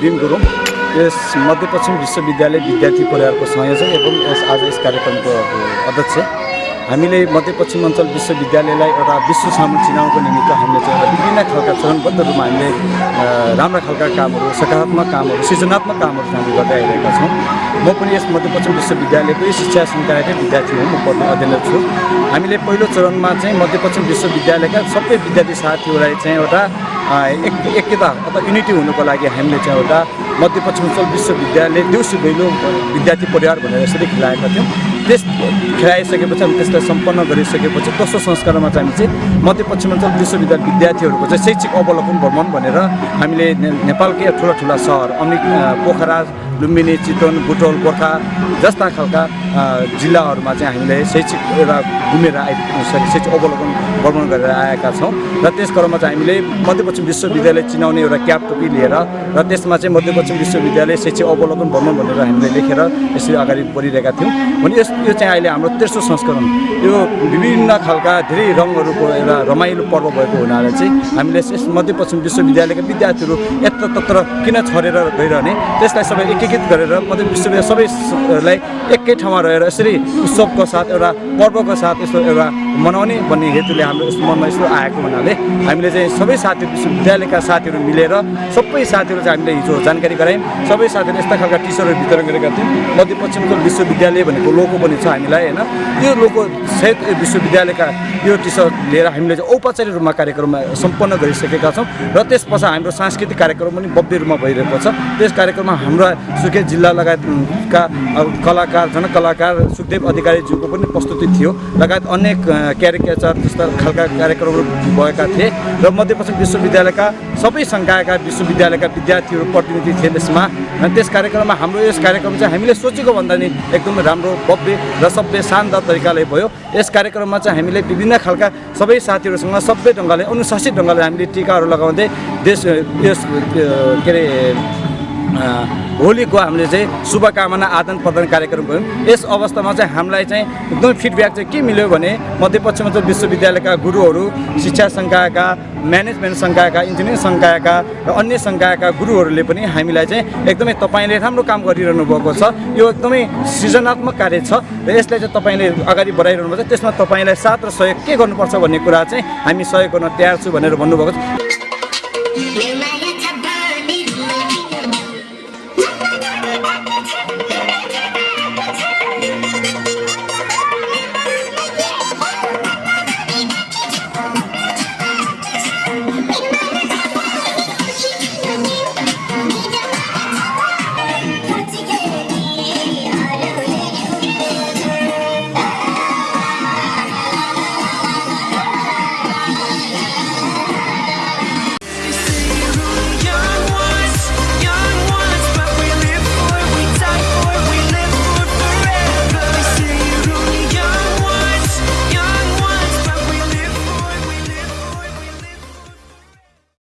भीम गुरुङ यस मध्यपश्चिम विश्वविद्यालय विद्यार्थी परिवारको संयोजक एवं यस आज यस कार्यक्रमको अध्यक्ष हामीले मध्यपश्चिम अञ्चल विश्वविद्यालयलाई एउटा विश्व सामु चिनाउनको निमित्त हामीले चाहिँ एउटा विभिन्न खालका चरणबद्ध रूपमा हामीले राम्रा खालका कामहरू सकारात्मक कामहरू सृजनात्मक कामहरू हामीले गर्दै आइरहेका छौँ। म पनि यस मध्यपश्चिम विश्वविद्यालयकै शिक्षा संकायकै विद्यार्थी हुँ म पढ्ने अध्ययनरत छु। हामीले पहिलो चरणमा चाहिँ मध्यपश्चिम विश्वविद्यालयका सबै विद्यार्थी साथीहरूलाई चाहिँ एउटा एक एकता अथवा युनिटी हुनुको लागि हामीले चाहिँ एउटा मध्यपश्चिमाञ्चल विश्वविद्यालय देउसी दैलो विद्यार्थी परिवार भनेर यसरी खेलाएका थियौँ। त्यस खेलाइसकेपछि अनि त्यसलाई सम्पन्न गरिसकेपछि दोस्रो संस्कारमा चाहिँ हामी चाहिँ मध्यपश्चिमाञ्चल विश्वविद्यालय विद्यार्थीहरूको चाहिँ शैक्षिक अवलोकन भ्रमण भनेर हामीले नेपालकै ठुला ठुला सहर अनि पोखरा लुम्बिनी चितवन बुटोल गोर्खा जस्ता खालका जिल्लाहरूमा चाहिँ हामीले शैक्षिक एउटा घुमेर आइसके शैक्षिक अवलोकन भ्रमण गरेर आएका छौँ र त्यस क्रममा चाहिँ हामीले मध्यपश्चिम विश्वविद्यालय चिनाउने एउटा क्याब टोपी लिएर र त्यसमा चाहिँ मध्यपश्चिम विश्वविद्यालय शैक्षिक अवलोकन भ्रमण भनेर हामीले लेखेर यसरी अगाडि बढिरहेका थियौँ। भने यस यो चाहिँ अहिले हाम्रो तेस्रो संस्करण। यो विभिन्न खालका धेरै रङहरूको एउटा रमाइलो पर्व भएको हुनाले चाहिँ हामीले यस मध्यपश्चिम विश्वविद्यालयका विद्यार्थीहरू यत्रतत्र किन छरेर गइरहने त्यसलाई सबै एकीकृत गरेर मध्य विश्वविद्यालय सबैलाई एकै ठाउँमा रहेर यसरी उत्सवको साथ एउटा पर्वको साथ यस्तो एउटा मनाउने भन्ने हेतुले हाम्रो यस्तो मनमा यस्तो आएको हुनाले हामीले चाहिँ सबै साथीहरू विश्वविद्यालयका साथीहरू मिलेर सबै साथीहरू चाहिँ हामीले हिजो जानकारी गरायौँ। सबै साथीहरू यस्ता खालका टी सर्टहरू वितरण गरेका थियौँ। मध्यपश्चिमको विश्वविद्यालय भनेको लोगो पनि छ हामीलाई होइन? यो लोगो सहित विश्वविद्यालयका यो टी सर्ट लिएर हामीले चाहिँ औपचारिक रूपमा कार्यक्रममा सम्पन्न गरिसकेका छौँ र त्यस पछाडि हाम्रो सांस्कृतिक कार्यक्रम पनि भव्य रूपमा भइरहेको छ। त्यस कार्यक्रममा हाम्रा सुर्खेत जिल्ला लगायतका अब कलाकार जनकलाकार सुखदेव अधिकारीज्यूको पनि प्रस्तुति थियो। लगायत अनेक क्यारिकेचर जस्ता खालका कार्यक्रमहरू भएका थिए र मध्यपश्चिम विश्वविद्यालयका सबै सङ्कायका विश्वविद्यालयका विद्यार्थीहरू प्रतिनिधि थिए त्यसमा। त्यस कार्यक्रममा हाम्रो यस कार्यक्रम चाहिँ हामीले सोचेको भन्दा नि एकदमै राम्रो भव्य र सभ्य शानदार तरिकाले भयो। यस कार्यक्रममा चाहिँ हामीले विभिन्न खालका सबै साथीहरूसँग सभ्य ढङ्गले अनुशासित ढङ्गले हामीले टिकाहरू लगाउँदै देश यस के अरे होलीको हामीले चाहिँ शुभकामना आदान प्रदान कार्यक्रम गऱ्यौँ यस अवस्थामा चाहिँ हामीलाई चाहिँ एकदमै फिडब्याक चाहिँ के मिल्यो भने मध्यपश्चिमाञ्चल विश्वविद्यालयका गुरुहरू शिक्षा सङ्कायका म्यानेजमेन्ट सङ्कायका इन्जिनियरिङ सङ्कायका र अन्य सङ्कायका गुरुहरूले पनि हामीलाई चाहिँ एकदमै तपाईँले राम्रो काम गरिरहनु भएको छ। यो एकदमै सृजनात्मक कार्य छ र यसलाई चाहिँ तपाईँले अगाडि बढाइरहनु भएको छ। त्यसमा तपाईँलाई साथ र सहयोग के गर्नुपर्छ भन्ने कुरा चाहिँ हामी सहयोग गर्न तयार छु भनेर भन्नुभएको छ।